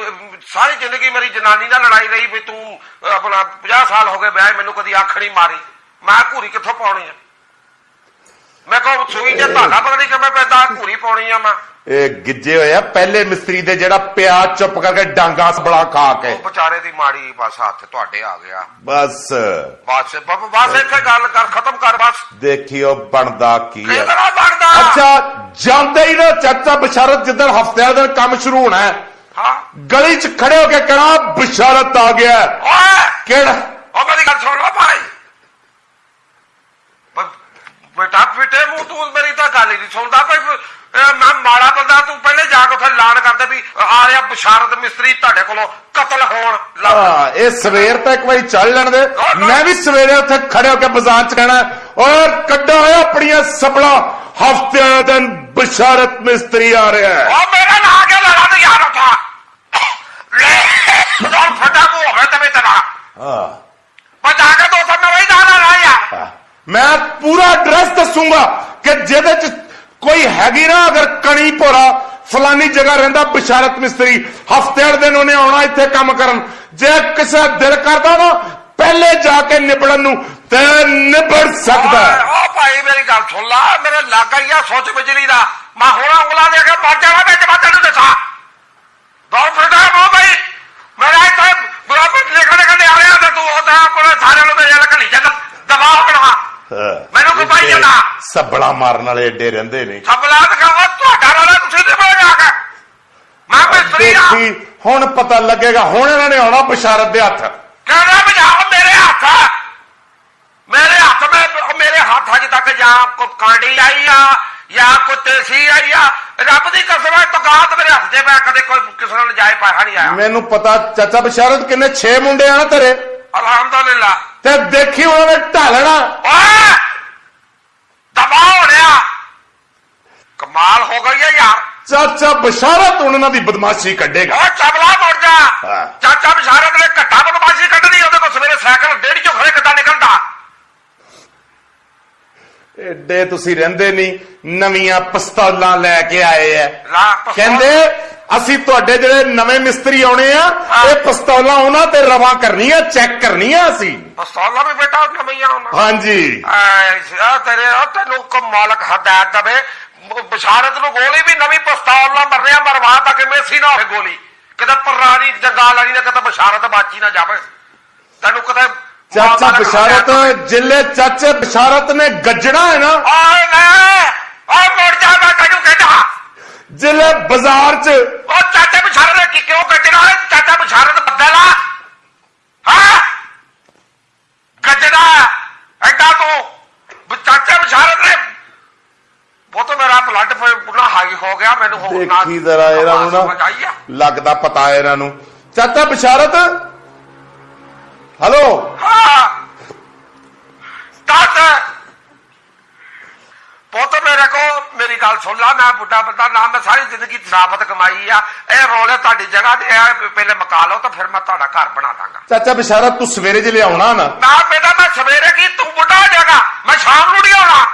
[SPEAKER 2] ਸਾਰੀ ਜ਼ਿੰਦਗੀ ਮੇਰੀ ਜਨਾਨੀ ਨਾਲ ਲੜਾਈ ਰਹੀ ਵੀ ਤੂੰ ਆਪਣਾ 50 ਸਾਲ ਹੋ ਗਏ ਵਿਆਹ ਮੈਨੂੰ ਕਦੀ ਅੱਖ ਨਹੀਂ ਮਾਰੀ। ਮੈਂ ਘੂਰੀ ਕਿੱਥੋਂ ਪਾਉਣੀ ਆ? ਮੈਂ ਕੋ ਸੂਈ ਤੇ ਧਾਗਾ ਪਕੜੀ ਕਿਵੇਂ ਪੈਂਦਾ, ਘੂਰੀ ਪਾਉਣੀ ਆ ਮੈਂ।
[SPEAKER 1] ਗਿੱਜੇ ਹੋਏ ਆ ਪਹਿਲੇ ਮਿਸਤਰੀ ਦੇ ਜਿਹੜਾ ਪਿਆ ਚੁੱਪ ਕਰਕੇ ਡਾਂਗਾ ਸਬਲਾ ਖਾ ਕੇ।
[SPEAKER 2] ਉਹ ਵਿਚਾਰੇ ਦੀ ਮਾੜੀ ਬਸ ਹੱਥ ਤੁਹਾਡੇ ਆ ਗਿਆ।
[SPEAKER 1] ਬਸ।
[SPEAKER 2] ਬਸ ਬ- ਬਸ ਇੱਥੇ ਗੱਲ ਕਰ ਖਤਮ ਕਰ ਬਸ।
[SPEAKER 1] ਦੇਖਿਓ ਬਣਦਾ ਕੀ ਹੈ
[SPEAKER 2] ਕਿਹੜਾ ਬਣਦਾ?
[SPEAKER 1] ਅੱਛਾ ਜਾਂਦੇ ਹੀ ਨਾ ਚਾਚਾ ਬਸ਼ਾਰਤ ਜਿੱਦਣ ਹਫਤਿਆਂ ਦਿਨ ਕੰਮ ਸ਼ੁਰੂ ਹੋਣਾ ਹੈ।
[SPEAKER 2] ਹਾਂ।
[SPEAKER 1] ਗਲੀ 'ਚ ਖੜੇ ਹੋ ਕੇ ਕਹਣਾ ਬਸ਼ਾਰਤ ਆ ਗਿਆ ਹੈ।
[SPEAKER 2] ਓਏ!
[SPEAKER 1] ਕਿਹੜਾ?
[SPEAKER 2] ਉਹ ਮੇਰੀ ਗੱਲ ਸੁਣ ਲਓ ਭਾਈ। ਬ- ਬੇਟਾ ਪਿੱਟੇ ਮੂੰਹ ਤੂੰ ਮੇਰੀ ਤਾਂ ਗੱਲ ਹੀ ਨਹੀਂ ਸੁਣਦਾ। ਭਾਈ ਇਹ ਮੈਂ ਮਾੜਾ ਬੰਦਾ ਤੂੰ ਪਹਿਲੇ ਜਾ ਕੇ ਉੱਥੇ ਐਲਾਨ ਕਰਦੇ ਵੀ ਆ ਰਿਹਾ ਬਸ਼ਾਰਤ ਮਿਸਤਰੀ ਤੁਹਾਡੇ ਕੋਲੋਂ ਕਤਲ ਹੋਣ ਲੱਗ
[SPEAKER 1] ਇਹ ਸਵੇਰ ਤੱਕ ਇੱਕ ਵਾਰੀ ਚੱਲ ਲੈਣ ਦੇ। ਮੈਂ ਵੀ ਸਵੇਰੇ ਉੱਥੇ ਖੜੇ ਹੋ ਕੇ ਬਾਜ਼ਾਰ 'ਚ ਕਹਿਣਾ ਔਰ ਕੱਢੋ ਹੋਇਆ ਆਪਣੀਆਂ ਸਬਲਾ ਹਫਤਿਆਂ ਦਿਨ ਬਸ਼ਾਰਤ ਮਿਸਤਰੀ ਆ ਰਿਹਾ ਹੈ।
[SPEAKER 2] ਉਹ ਮੇਰਾ ਨਾਂ ਕੇ ਲੜਾ ਤੇ ਯਾਰ ਉਠਾ? ਲੈ ਦੋਲ ਫਟਾ ਮੂੰਹ ਹੋਵੇ ਤੇ ਤੇਰਾ
[SPEAKER 1] ਹਾਂ।
[SPEAKER 2] ਜਾ ਕੇ ਦੋ ਸਾਲ ਮੇਰਾ ਹੀ ਨਾਂ ਨਾ ਲਾ ਯਾਰ
[SPEAKER 1] ਹਾਂ। ਮੈਂ ਪੂਰਾ ਐਡਰੈਸ ਦੱਸੂਗਾ ਕਿ ਜਿਹਦੇ 'ਚ ਕੋਈ ਹੈਗੀ ਨਾ, ਅਗਰ ਕਣੀ ਭੋਰਾ, ਫਲਾਨੀ ਜਗ੍ਹਾ ਰਹਿੰਦਾ ਬਸ਼ਾਰਤ ਮਿਸਤਰੀ, ਹਫ਼ਤੇ ਦਿਨ ਉਹਨੇ ਆਉਣਾ ਇੱਥੇ ਕੰਮ ਕਰਨ। ਜੇ ਕਿਸੇ ਦਾ ਦਿਲ ਕਰਦਾ ਨਾ, ਪਹਿਲੇ ਜਾ ਕੇ ਨਿਬੜਨ ਨੂੰ, ਤੇ ਨਿਬੜ ਸਕਦਾ
[SPEAKER 2] ਓ ਭਾਈ, ਮੇਰੀ ਗੱਲ ਸੁਣ ਲਾ, ਮੇਰੇ ਲੱਗ ਗਈ ਆ, ਸੋਚ ਬਿਜਲੀ ਦਾ। ਮੈਂ ਹੁਣ ਉਂਗਲਾਂ ਦੇ ਕੇ ਮਰ ਜਾਣਾ ਵਿੱਚ ਮੈਂ ਤੈਨੂੰ ਦੱਸਾਂ ਦੋ ਫਟਾ ਮੋ ਭਾਈ। ਮੇਰਾ ਇੱਥੇ ਬਰਾਬਰ ਲਿਖਣੇ ਕਹਿੰਦੇ ਆ ਰਿਹਾ ਤੇ ਤੂੰ ਉਹਦਾ ਆਪਣੇ ਸਾਰਿਆਂ ਨੂੰ ਤੇ ਜਲ ਘਲੀ ਜਾਂਦਾ ਦਬਾ ਹੋਣਾ ਮੈਨੂੰ ਕੋਈ ਪਾਈ ਜਾਂਦਾ।
[SPEAKER 1] ਸੱਬਲਾ ਮਾਰਨ ਵਾਲੇ ਏਡੇ ਰਹਿੰਦੇ ਨੇ।
[SPEAKER 2] ਸਬਲਾ ਦਿਖਾਵਾ ਤੁਹਾਡਾ ਵਾਲਾ ਤੁਸੀਂ ਤੇ ਬੋਲ ਜਾ ਕੇ। ਮੈਂ ਮਿਸਤਰੀ ਆ?
[SPEAKER 1] ਹੁਣ ਪਤਾ ਲੱਗੇਗਾ ਹੁਣ ਇਹਨਾਂ ਨੇ ਆਉਣਾ ਬਸ਼ਾਰਤ ਦੇ ਹੱਥ।
[SPEAKER 2] ਕਹਿੰਦਾ ਬਜਾਓ ਮੇਰੇ ਹੱਥ ਮੇਰੇ ਹੱਥ ਮੈਂ ਮੇਰੇ ਹੱਥ ਅਜੇ ਤੱਕ ਜਾਂ ਕੋ ਕਾਂਡੀ ਆਈ ਆ ਜਾਂ ਕੋ ਤੇਸੀ ਆਈ ਆ। ਰੱਬ ਦੀ ਕਸਮ ਹੈ ਤਗਾਤ ਮੇਰੇ ਹੱਥ 'ਚ ਮੈਂ ਕਦੇ ਕੋਈ ਕਿਸੇ ਨਾਲ ਜਾਏ ਪਾਹਾ ਨਹੀਂ ਆਇਆ।
[SPEAKER 1] ਮੈਨੂੰ ਪਤਾ ਚਾਚਾ ਬਸ਼ਾਰਤ ਕਿੰਨੇ 6 ਮੁੰਡੇ ਆ ਨਾ ਤੇਰੇ।
[SPEAKER 2] ਅਲਹਮਦੁਲਿਲਾ।
[SPEAKER 1] ਤੇ ਦੇਖੀ ਉਹਨਾਂ ਨੇ ਢਾਲਣਾ।
[SPEAKER 2] ਓਏ! ਦਬਾ ਹੋ ਰਿਹਾ ਕਮਾਲ ਹੋ ਗਈ ਹੈ ਯਾਰ।
[SPEAKER 1] ਚਾਚਾ ਬਸ਼ਾਰਤ ਇਹਨਾਂ ਦੀ ਬਦਮਾਸ਼ੀ ਕੱਢੇਗਾ।
[SPEAKER 2] ਓ ਚਬਲਾ ਮੁੜ ਜਾ। ਚਾਚਾ ਬਿਸ਼ਾਰਤ ਨੇ ਘੱਟਾ ਬਦਮਾਸ਼ੀ ਕੱਢਣੀ ਉਹਦੇ ਕੋਲ ਸਵੇਰੇ ਸਾਈਕਲ ਡੇਢ ਚੋਂ ਖੜੇ ਕਿੱਦਾਂ ਨਿਕਲਦਾ।
[SPEAKER 1] ਏਡੇ ਤੁਸੀਂ ਰਹਿੰਦੇ ਨਹੀਂ ਨਵੀਆਂ ਪਿਸਤੌਲਾਂ ਲੈ ਕੇ ਆਏ ਐ। ਕਹਿੰਦੇ ਅਸੀਂ ਤੁਹਾਡੇ ਜਿਹੜੇ ਨਵੇਂ ਮਿਸਤਰੀ ਆਉਣੇ ਆ। ਇਹ ਪਿਸਤੌਲਾਂ ਉਹਨਾਂ ਤੇ ਰਵਾ ਕਰਨੀਆਂ ਚੈੱਕ ਕਰਨੀਆਂ ਅਸੀਂ।
[SPEAKER 2] ਪਿਸਤੌਲਾਂ ਵੀ ਬੇਟਾ ਨਵੀਆਂ ਉਹਨਾਂ
[SPEAKER 1] ਹਾਂਜੀ।
[SPEAKER 2] ਆ ਤੇਰੇ ਉਹ ਤੈਨੂੰ ਕੋ ਮਾਲਕ ਹਦਾਇਤ ਦਵੇ ਬਸ਼ਾਰਤ ਨੂੰ ਗੋਲੀ ਵੀ ਨਵੀਂ ਪਿਸਤੌਲ ਨਾਲ ਮਰਨਿਆ ਮਰਵਾ ਤਾਂ ਕਿ ਮੇਸੀ ਨਾ ਹੋਵੇ ਗੋਲੀ। ਕਿਤੇ ਪਰਾਣੀ ਜੰਗਾਲ ਵਾਲੀ ਨੇ ਕਿਤੇ ਬਸ਼ਾਰਤ ਬਾਚੀ ਨਾ ਜਾਵੇ। ਤੈਨੂੰ ਕਿਤੇ
[SPEAKER 1] ਚਾਚਾ ਬਸ਼ਾਰਤ। ਜਿੱਲੇ ਚਾਚੇ ਬਸ਼ਾਰਤ ਨੇ ਗੱਜਣਾ ਹੈ ਨਾ।
[SPEAKER 2] ਓਏ ਲੈ ਓਏ ਮੁੜ ਜਾ ਮੈਂ ਤੈਨੂੰ ਕਹਿੰਦਾ।
[SPEAKER 1] ਜਿੱਲੇ ਬਾਜ਼ਾਰ 'ਚ।
[SPEAKER 2] ਉਹ ਚਾਚਾ ਬਸ਼ਾਰਤ ਨੇ ਕੀ ਕਿਉਂ ਕੱਢਣਾ ਹੈ? ਚਾਚਾ ਬਸ਼ਾਰਤ ਬੱਦਲ ਆ ਹਾਂ? ਗੱਜਣਾ ਐਡਾ ਤੂੰ। ਚਾਚਾ ਬਸ਼ਾਰਤ ਨੇ ਉਹ ਤਾਂ ਮੇਰਾ ਬਲੱਡ ਪੂਰਾ ਹਾਈ ਹੋ ਗਿਆ ਮੈਨੂੰ ਹੋਰ ਨਾ
[SPEAKER 1] ਦੇਖੀ ਜ਼ਰਾ ਇਹਨਾਂ ਨੂੰ? ਨਾ। ਲੱਗਦਾ ਪਤਾ ਇਹਨਾਂ ਨੂੰ। ਚਾਚਾ ਬਸ਼ਾਰਤ? ਹਲੋ
[SPEAKER 2] ਹਾਂ ਤਤ ਪੁੱਤ ਮੇਰੇ ਕੋ ਮੇਰੀ ਗੱਲ ਸੁਣ ਲਾ ਮੈਂ ਬੁੱਢਾ ਬੰਦਾ ਨਾ ਮੈਂ ਸਾਰੀ ਜ਼ਿੰਦਗੀ ਸ਼ਰਾਫਤ ਕਮਾਈ ਆ। ਇਹ ਰੋਲੇ ਤੁਹਾਡੀ ਜਗ੍ਹਾ ਤੇ ਆ ਪਹਿਲੇ ਮਕਾ ਲਓ ਤਾਂ ਫਿਰ ਮੈਂ ਤੁਹਾਡਾ ਘਰ ਬਣਾ ਦਾਂਗਾ।
[SPEAKER 1] ਚਾਚਾ ਬਸ਼ਾਰਤ ਤੂੰ ਸਵੇਰੇ ਜੇ ਲਿਆਉਣਾ ਨਾ।
[SPEAKER 2] ਨਾ ਬੇਟਾ ਮੈਂ ਸਵੇਰੇ ਕੀ ਤੂੰ ਬੁੱਢਾ ਹੋ ਜਾਏਗਾ। ਮੈਂ ਸ਼ਾਮ ਨੂੰ ਨਹੀਂ ਆਉਣਾ।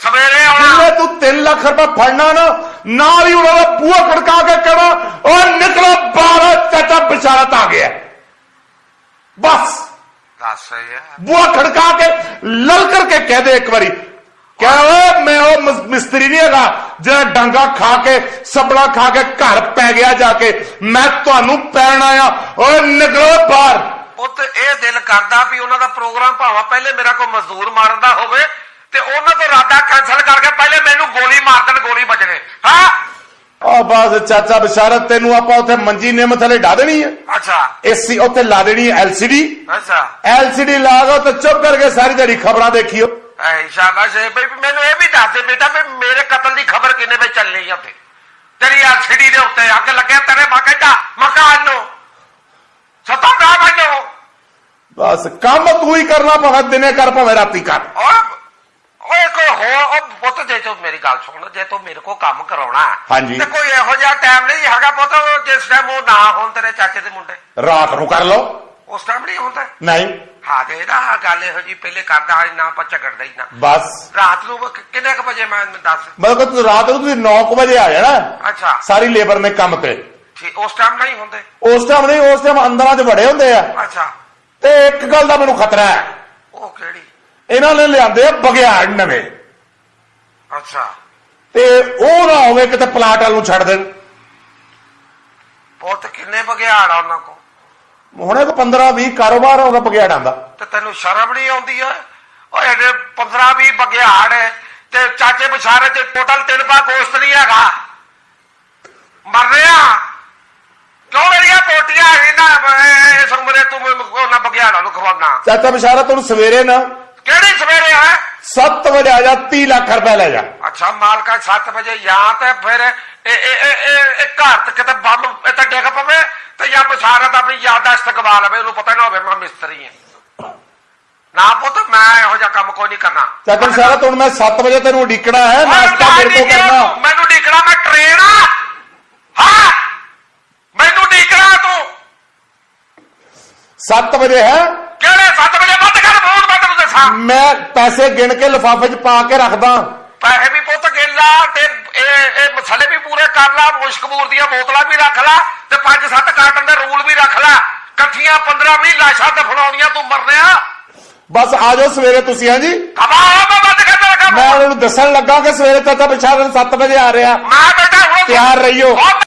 [SPEAKER 2] ਸਵੇਰੇ ਆਉਣਾ।
[SPEAKER 1] ਜਿੱਲੇ ਤੂੰ 3 ਲੱਖ ਰੁਪਏ ਫੜਨਾ ਨਾ ਨਾਲ ਹੀ ਉਹਨਾਂ ਦਾ ਬੂਹਾ ਖੜਕਾ ਕੇ ਕਹਿਣਾ ਉਹ ਨਿਕਲੋ ਬਾਹਰ ਚਾਚਾ ਬਸ਼ਾਰਤ ਆ ਗਿਆ। ਬਸ।
[SPEAKER 2] ਦੱਸ ਯਾਰ।
[SPEAKER 1] ਬੂਹਾ ਖੜਕਾ ਕੇ ਲਲਕਰ ਕੇ ਕਹਿ ਦੇ ਇੱਕ ਵਾਰੀ ਕਹਿ ਓਏ ਮੈਂ ਉਹ ਮਸ- ਮਿਸਤਰੀ ਨਹੀਂ ਹੈਗਾ ਜਿਹੜਾ ਡਾਂਗਾ ਖਾ ਕੇ ਸਬਲਾ ਖਾ ਕੇ ਘਰ ਪੈ ਗਿਆ ਜਾ ਕੇ ਮੈਂ ਤੁਹਾਨੂੰ ਪੈਣ ਆਇਆ। ਓਏ ਨਿਕਲੋ ਬਾਹਰ।
[SPEAKER 2] ਪੁੱਤ ਇਹ ਦਿਲ ਕਰਦਾ ਵੀ ਉਹਨਾਂ ਦਾ ਪ੍ਰੋਗਰਾਮ ਭਾਵੇਂ ਪਹਿਲੇ ਮੇਰਾ ਕੋਈ ਮਜ਼ਦੂਰ ਮਾਰਨ ਦਾ ਹੋਵੇ ਤੇ ਉਹਨਾਂ ਤੋਂ ਇਰਾਦਾ ਕੈਨਸਲ ਕਰਕੇ ਪਹਿਲੇ ਮੈਨੂੰ ਗੋਲੀ ਮਾਰ ਦੇਣ ਗੋਲੀ ਵੱਜਣੇ। ਹਾਂ?
[SPEAKER 1] ਆ ਬਸ ਚਾਚਾ ਬਸ਼ਾਰਤ ਤੈਨੂੰ ਆਪਾਂ ਉੱਥੇ ਮੰਜੀ ਨਿੰਮ ਥੱਲੇ ਢਾ ਦੇਣੀ ਹੈ।
[SPEAKER 2] ਅੱਛਾ।
[SPEAKER 1] ਏਸੀ ਉੱਥੇ ਲਾ ਦੇਣੀ ਹੈ ਐਲਸੀਡੀ
[SPEAKER 2] ਅੱਛਾ।
[SPEAKER 1] ਐਲਸੀਡੀ ਲਾ ਦੋ ਤੇ ਚੁੱਪ ਕਰਕੇ ਸਾਰੀ ਦਿਹਾੜੀ ਖਬਰਾਂ ਦੇਖਿਓ।
[SPEAKER 2] ਐ ਸ਼ਾਬਾਸ਼ ਬਈ ਮੈਨੂੰ ਇਹ ਵੀ ਦੱਸ ਦੇ ਬੇਟਾ ਵੀ ਮੇਰੇ ਕਤਲ ਦੀ ਖਬਰ ਕਿੰਨੇ ਵਜੇ ਚੱਲਣੀ ਆ ਉੱਥੇ ਤੇਰੀ ਐਲਸੀਡੀ ਦੇ ਉੱਤੇ ਅੱਗ ਲੱਗਿਆ ਤੇਰੇ ਮਕਾਨ ਮਕਾਨ ਨੂੰ ਸਤਾ ਨਾ ਬੰਨੋ
[SPEAKER 1] ਬਸ ਕੰਮ ਤੂੰ ਹੀ ਕਰਨਾ ਭਾਵੇਂ ਦਿਨੇ ਕਰ ਭਾਵੇਂ ਰਾਤੀ ਕਰ
[SPEAKER 2] ਓਏ ਹੋਰ ਉਹ ਪੁੱਤ ਜੇ ਤੂੰ ਮੇਰੀ ਗੱਲ ਸੁਣ ਜੇ ਤੂੰ ਮੇਰੇ ਕੋ ਕੰਮ ਕਰਾਉਣਾ ਹੈ। ਤੇ ਕੋਈ ਇਹੋ ਜਿਹਾ ਟਾਈਮ ਨਹੀਂ ਹੈਗਾ ਪੁੱਤ ਜਿਸ ਟਾਈਮ ਉਹ ਨਾ ਹੋਣ ਤੇਰੇ ਚਾਚੇ ਦੇ ਮੁੰਡੇ
[SPEAKER 1] ਰਾਤ ਨੂੰ ਕਰ ਲਓ
[SPEAKER 2] ਉਸ ਟਾਈਮ ਨਹੀਂ ਹੁੰਦਾ
[SPEAKER 1] ਨਹੀਂ
[SPEAKER 2] ਹਾਂ ਤੇ ਇਹਦਾ ਗੱਲ ਇਹੋ ਜੀ ਪਹਿਲੇ ਕਰਦਾ ਹਾਂ ਨਾ ਆਪਾਂ ਝਗੜਦਾ ਹੀ ਨਾ।
[SPEAKER 1] ਬਸ।
[SPEAKER 2] ਰਾਤ ਨੂੰ ਕਿ- ਕਿੰਨੇ ਕੁ ਵਜੇ ਮੈਂ ਮੈਨੂੰ ਦੱਸ?
[SPEAKER 1] ਮਤਲਬ ਕਿ ਤੁਸੀਂ ਰਾਤ ਨੂੰ ਤੁਸੀਂ 9 ਵਜੇ ਆ ਜਾਣਾ।
[SPEAKER 2] ਅੱਛਾ।
[SPEAKER 1] ਸਾਰੀ ਲੇਬਰ ਨੇ ਕੰਮ ਤੇ।
[SPEAKER 2] ਠੀਕ ਉਸ ਟਾਈਮ ਨਹੀਂ ਹੁੰਦੇ?
[SPEAKER 1] ਉਸ ਟਾਈਮ ਨਹੀਂ ਉਸ ਟਾਈਮ ਅੰਦਰਾਂ 'ਚ ਵੜੇ ਹੁੰਦੇ ਆ।
[SPEAKER 2] ਅੱਛਾ।
[SPEAKER 1] ਤੇ ਇੱਕ ਗੱਲ ਦਾ ਮੈਨੂੰ ਖਤਰਾ ਹੈ।
[SPEAKER 2] ਉਹ ਕਿਹੜੀ?
[SPEAKER 1] ਇਹਨਾਂ ਨੇ ਲਿਆਂਦੇ ਆ ਬਗਿਆੜ ਨਵੇਂ।
[SPEAKER 2] ਅੱਛਾ।
[SPEAKER 1] ਤੇ ਉਹ ਨਾ ਹੋਵੇ ਕਿਤੇ ਪਲਾਟ ਵਾਲ ਨੂੰ ਛੱਡ ਦੇਣ।
[SPEAKER 2] ਪੁੱਤ ਕਿੰਨੇ ਬਗਿਆੜ ਆ ਉਹਨਾਂ ਕੋ
[SPEAKER 1] ਹੁਣੇ ਕੋ 15 20 ਕਾਰੋਬਾਰ ਉਹਦਾ ਬਗਿਆੜਾਂ ਦਾ।
[SPEAKER 2] ਤੇ ਤੈਨੂੰ ਸ਼ਰਮ ਨਹੀਂ ਆਉਂਦੀ ਓਏ ਓਏ ਇਹਦੇ 15 20 ਬਗਿਆੜ ਤੇ ਚਾਚੇ ਬਸ਼ਾਰੇ ਤੇ ਟੋਟਲ ਤਿੰਨ ਪਾ ਗੋਸ਼ਤ ਨਹੀਂ ਹੈਗਾ। ਮਰਨੇ ਆ ਕਿਉਂ ਮੇਰੀਆਂ ਪੋਟੀਆਂ ਇਹਨਾਂ ਇਸ ਉਮਰੇ ਤੂੰ ਮੈਨੂੰ ਉਹਨਾਂ ਬਗਿਆੜਾਂ ਨੂੰ ਖਵਾਉਣਾ।
[SPEAKER 1] ਚਾਚਾ ਬਿਸ਼ਾਰਾ ਤੈਨੂੰ ਸਵੇਰੇ ਨਾ
[SPEAKER 2] ਕਿਹੜੀ ਸਵੇਰੇ ਹੈ?
[SPEAKER 1] 7 ਵਜੇ ਆ ਜਾ 30 ਲੱਖ ਰੁਪਏ ਲੈ ਜਾ।
[SPEAKER 2] ਅੱਛਾ ਮਾਲਕਾ 7 ਵਜੇ ਜਾਂ ਤੇ ਫਿਰ ਇਹ ਇਹ ਇਹ ਇਹ- ਇਹ ਘਰ ਤੇ ਕਿਤੇ ਬੰਬ ਇੱਥੇ ਡਿੱਗ ਪਵੇ ਤੇ ਜਾਂ ਮਸਾਰਤ ਆਪਣੀ ਯਾਦਾਸ਼ਤ ਗਵਾ ਲਵੇ ਉਹਨੂੰ ਪਤਾ ਨਾ ਹੋਵੇ ਮੈਂ ਮਿਸਤਰੀ ਹਾਂ। ਨਾ ਪੁੱਤ ਮੈਂ ਇਹੋ ਜਿਹਾ ਕੰਮ ਕੋਈ ਨਹੀਂ ਕਰਨਾ।
[SPEAKER 1] ਚਾਚਾ ਬਿਸ਼ਾਰਾ ਤੈਨੂੰ ਮੈਂ 7 ਵਜੇ ਤੈਨੂੰ ਉਡੀਕਣਾ ਹੈ ਨਾਸ਼ਤਾ ਮੇਰੇ ਕੋ ਕਰਨਾ।
[SPEAKER 2] ਮੈਨੂੰ ਡੀਕਣਾ ਮੈਂ ਟ੍ਰੇਨ ਆ। ਹਾਂ ਮੈਨੂੰ ਡੀਕਣਾ ਤੂੰ।
[SPEAKER 1] 7 ਵਜੇ ਹੈ।
[SPEAKER 2] ਕਿਹੜੇ 7 ਵਜੇ? ਬੰਦ ਕਰ ਫੋਨ ਮੈਂ ਤੈਨੂੰ ਦੱਸਾਂ।
[SPEAKER 1] ਮੈਂ ਪੈਸੇ ਗਿਣ ਕੇ ਲਿਫਾਫੇ 'ਚ ਪਾ ਕੇ ਰੱਖਦਾ।
[SPEAKER 2] ਪੈਸੇ ਵੀ ਪੁੱਤ ਗਿਣ ਲਾ ਤੇ ਇਹ ਮਸਾਲੇ ਵੀ ਪੂਰੇ ਕਰ ਲਾ ਮੁਸ਼ਕਬੂਰ ਦੀਆਂ ਬੋਤਲਾਂ ਵੀ ਰੱਖ ਲਾ ਤੇ ਪੰਜ ਸੱਤ ਕਾਰਟਨ ਦੇ ਰੂਲ ਵੀ ਰੱਖ ਲਾ। ਇਕੱਠੀਆਂ 15 20 ਲਾਸ਼ਾਂ ਦਫਨਾਉਣੀਆਂ ਤੂੰ ਮਰਨਿਆ।
[SPEAKER 1] ਬਸ ਆ ਜਾਓ ਸਵੇਰੇ ਤੁਸੀਂ ਹਾਂ ਜੀ
[SPEAKER 2] ਮੈਂ
[SPEAKER 1] ਉਹਨਾਂ ਨੂੰ ਦੱਸਣ ਲੱਗਾ ਕਿ ਸਵੇਰੇ ਚਾਚਾ ਬਿਸ਼ਾਰਾ 7 ਵਜੇ ਆ ਰਿਹਾ।
[SPEAKER 2] ਮੈਂ ਬੇਟਾ ਹੁਣ
[SPEAKER 1] ਤਿਆਰ ਰਹੀਓ।